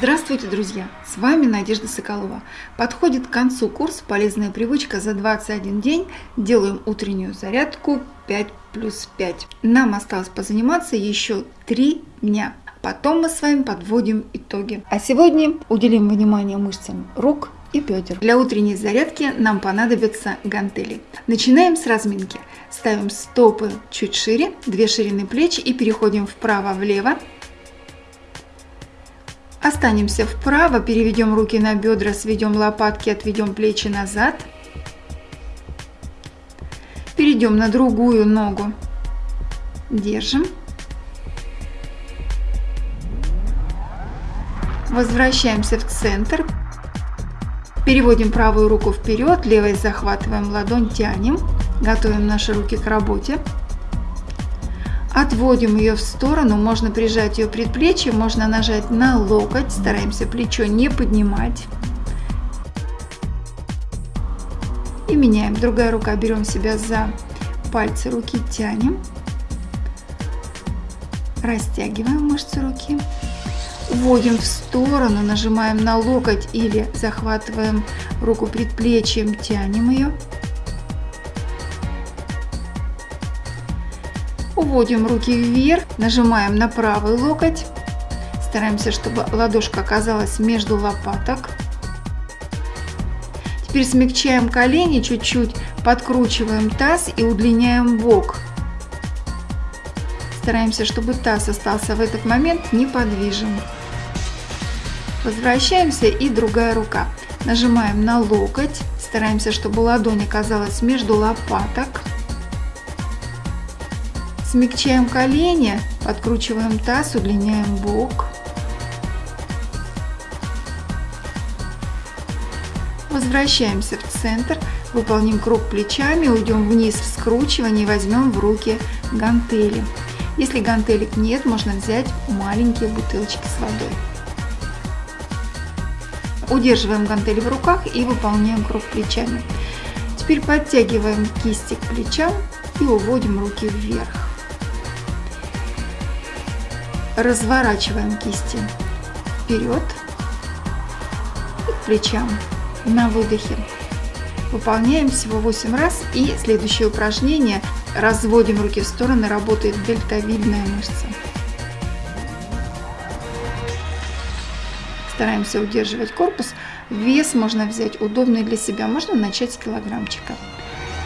Здравствуйте, друзья! С вами Надежда Соколова. Подходит к концу курс «Полезная привычка» за 21 день. Делаем утреннюю зарядку 5 плюс 5. Нам осталось позаниматься еще 3 дня. Потом мы с вами подводим итоги. А сегодня уделим внимание мышцам рук и бедер. Для утренней зарядки нам понадобятся гантели. Начинаем с разминки. Ставим стопы чуть шире, две ширины плеч и переходим вправо-влево Останемся вправо, переведем руки на бедра, сведем лопатки, отведем плечи назад. Перейдем на другую ногу. Держим. Возвращаемся в центр. Переводим правую руку вперед, левой захватываем ладонь, тянем. Готовим наши руки к работе. Отводим ее в сторону, можно прижать ее предплечье, можно нажать на локоть, стараемся плечо не поднимать. И меняем. Другая рука, берем себя за пальцы руки, тянем. Растягиваем мышцы руки. Уводим в сторону, нажимаем на локоть или захватываем руку предплечьем, тянем ее. Уводим руки вверх, нажимаем на правый локоть. Стараемся, чтобы ладошка оказалась между лопаток. Теперь смягчаем колени чуть-чуть, подкручиваем таз и удлиняем бок. Стараемся, чтобы таз остался в этот момент неподвижен. Возвращаемся и другая рука. Нажимаем на локоть, стараемся, чтобы ладонь оказалась между лопаток. Смягчаем колени, подкручиваем таз, удлиняем бок. Возвращаемся в центр, выполним круг плечами, уйдем вниз в скручивание и возьмем в руки гантели. Если гантелек нет, можно взять маленькие бутылочки с водой. Удерживаем гантели в руках и выполняем круг плечами. Теперь подтягиваем кисти к плечам и уводим руки вверх. Разворачиваем кисти вперед и к плечам на выдохе. Выполняем всего 8 раз и следующее упражнение. Разводим руки в стороны, работает дельтовидная мышца. Стараемся удерживать корпус. Вес можно взять удобный для себя, можно начать с килограммчика.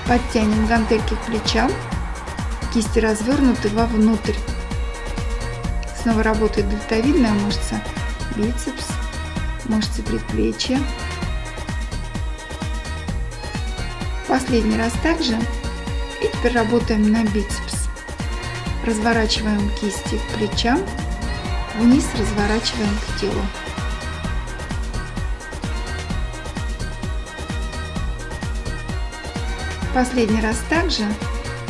Подтянем гантельки к плечам, кисти развернуты вовнутрь. Снова работает дельтовидная мышца, бицепс, мышцы предплечья. Последний раз также. И теперь работаем на бицепс. Разворачиваем кисти к плечам, вниз разворачиваем к телу. Последний раз также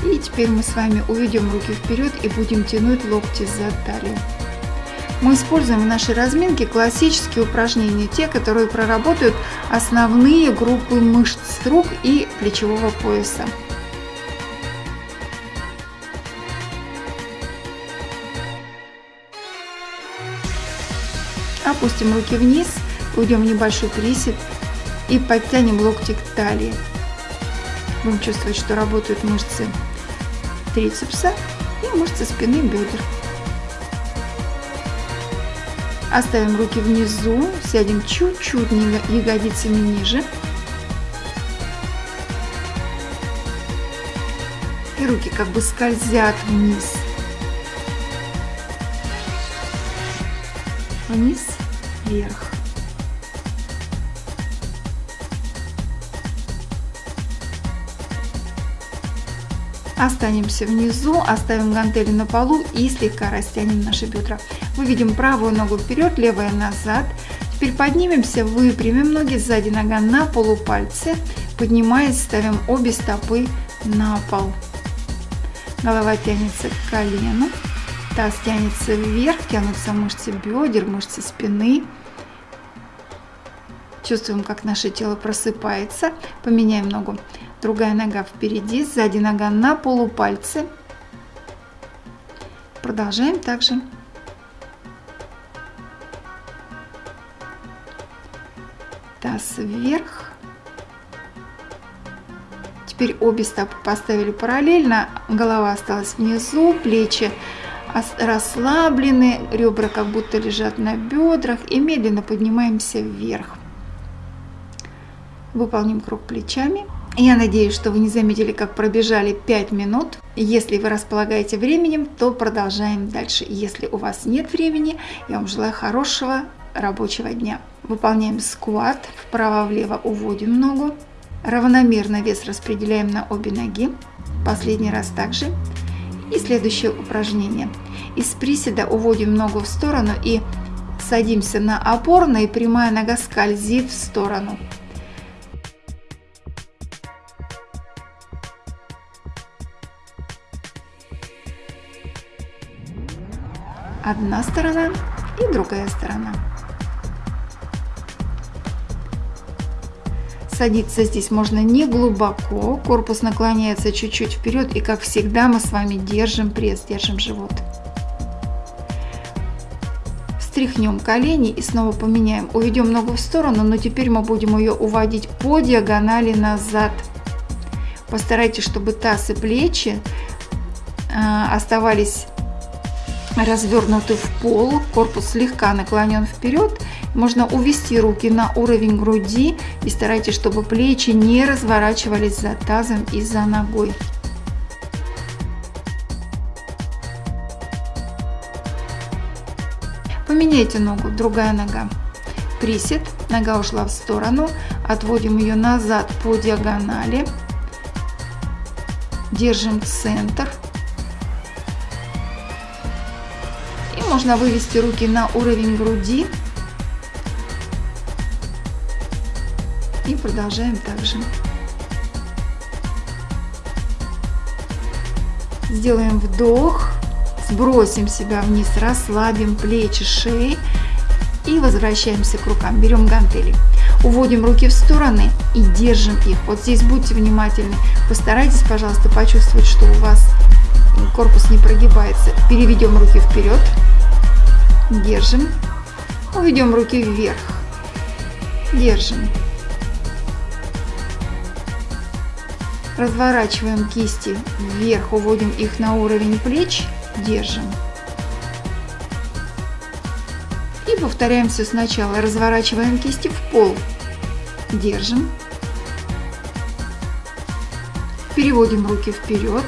и теперь мы с вами уведем руки вперед и будем тянуть локти за талию. Мы используем в нашей разминке классические упражнения, те, которые проработают основные группы мышц рук и плечевого пояса. Опустим руки вниз, уйдем в небольшой присед и подтянем локти к талии. Будем чувствовать, что работают мышцы трицепса и мышцы спины бедер. Оставим руки внизу, сядем чуть-чуть ягодицами ниже. И руки как бы скользят вниз. Вниз, вверх. Останемся внизу, оставим гантели на полу и слегка растянем наши бедра. Выведем правую ногу вперед, левая назад. Теперь поднимемся, выпрямим ноги, сзади нога на полупальцы. Поднимаясь, ставим обе стопы на пол. Голова тянется к колену, таз тянется вверх, тянутся мышцы бедер, мышцы спины. Чувствуем, как наше тело просыпается. Поменяем ногу другая нога впереди, сзади нога на полупальцы. Продолжаем также. таз вверх. Теперь обе стопы поставили параллельно, голова осталась внизу, плечи расслаблены, ребра как будто лежат на бедрах и медленно поднимаемся вверх. Выполним круг плечами. Я надеюсь, что вы не заметили, как пробежали 5 минут. Если вы располагаете временем, то продолжаем дальше. Если у вас нет времени, я вам желаю хорошего рабочего дня. Выполняем скват, вправо-влево уводим ногу. Равномерно вес распределяем на обе ноги. Последний раз также. И следующее упражнение. Из приседа уводим ногу в сторону и садимся на опорно, и прямая нога скользит в сторону. Одна сторона и другая сторона. Садиться здесь можно не глубоко, корпус наклоняется чуть-чуть вперед и как всегда мы с вами держим пресс, держим живот. Встряхнем колени и снова поменяем. Уведем ногу в сторону, но теперь мы будем ее уводить по диагонали назад. Постарайтесь, чтобы таз и плечи э, оставались развернуты в пол, корпус слегка наклонен вперед. Можно увести руки на уровень груди и старайтесь, чтобы плечи не разворачивались за тазом и за ногой. Поменяйте ногу, другая нога. Присед, нога ушла в сторону, отводим ее назад по диагонали. Держим центр. Можно вывести руки на уровень груди. И продолжаем также. Сделаем вдох. Сбросим себя вниз, расслабим плечи, шеи и возвращаемся к рукам. Берем гантели. Уводим руки в стороны и держим их. Вот здесь будьте внимательны. Постарайтесь, пожалуйста, почувствовать, что у вас корпус не прогибается. Переведем руки вперед. Держим. Уведем руки вверх. Держим. Разворачиваем кисти вверх, уводим их на уровень плеч держим. И повторяем все сначала. Разворачиваем кисти в пол, держим. Переводим руки вперед.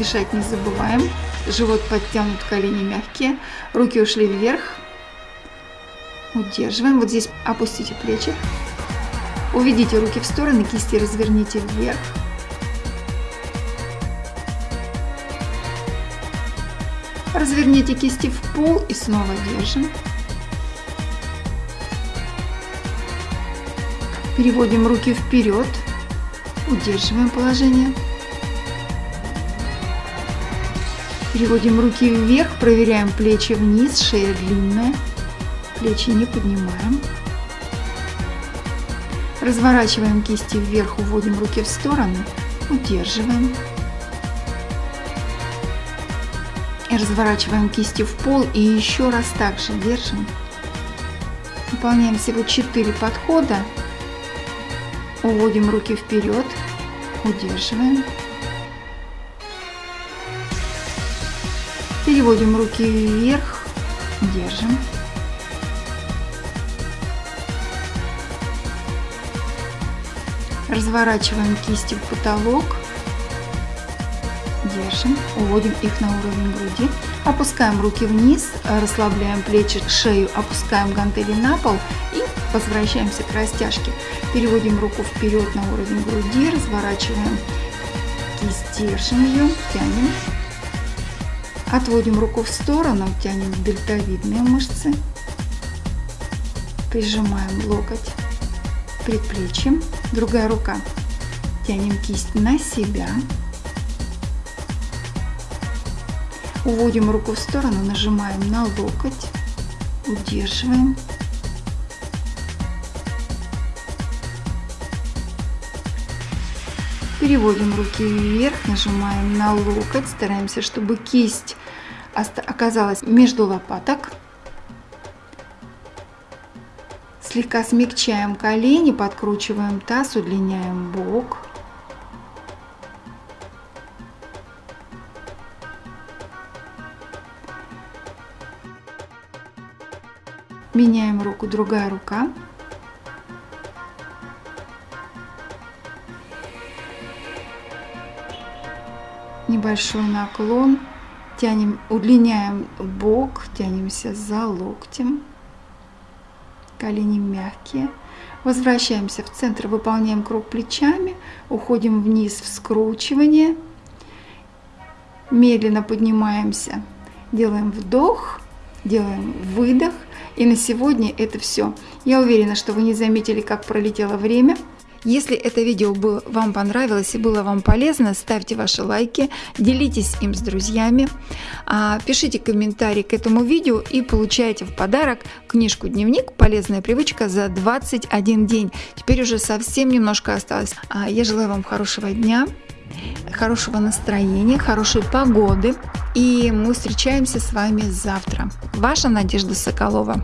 Дышать не забываем. Живот подтянут, колени мягкие. Руки ушли вверх. Удерживаем. Вот здесь опустите плечи. Уведите руки в стороны, кисти разверните вверх. Разверните кисти в пол и снова держим. Переводим руки вперед, удерживаем положение. Переводим руки вверх, проверяем плечи вниз, шея длинная, плечи не поднимаем. Разворачиваем кисти вверх, уводим руки в сторону, удерживаем. И разворачиваем кисти в пол и еще раз также держим. Выполняем всего 4 подхода. Уводим руки вперед, удерживаем. Переводим руки вверх, держим. Разворачиваем кисти в потолок Держим, уводим их на уровень груди. Опускаем руки вниз, расслабляем плечи, шею, опускаем гантели на пол и возвращаемся к растяжке. Переводим руку вперед на уровень груди, разворачиваем кисть, держим ее, тянем. Отводим руку в сторону, тянем дельтовидные мышцы. Прижимаем локоть предплечьем. Другая рука. Тянем кисть на себя. Уводим руку в сторону, нажимаем на локоть, удерживаем. Переводим руки вверх, нажимаем на локоть, стараемся, чтобы кисть оказалась между лопаток. Слегка смягчаем колени, подкручиваем таз, удлиняем бок. Меняем руку, другая рука. Небольшой наклон. Тянем, удлиняем бок, тянемся за локтем. Колени мягкие. Возвращаемся в центр, выполняем круг плечами, уходим вниз в скручивание. Медленно поднимаемся, делаем вдох, делаем выдох. И на сегодня это все. Я уверена, что вы не заметили, как пролетело время. Если это видео было, вам понравилось и было вам полезно, ставьте ваши лайки, делитесь им с друзьями, а, пишите комментарий к этому видео и получайте в подарок книжку-дневник «Полезная привычка за 21 день». Теперь уже совсем немножко осталось. А, я желаю вам хорошего дня, хорошего настроения, хорошей погоды. И мы встречаемся с вами завтра. Ваша Надежда Соколова.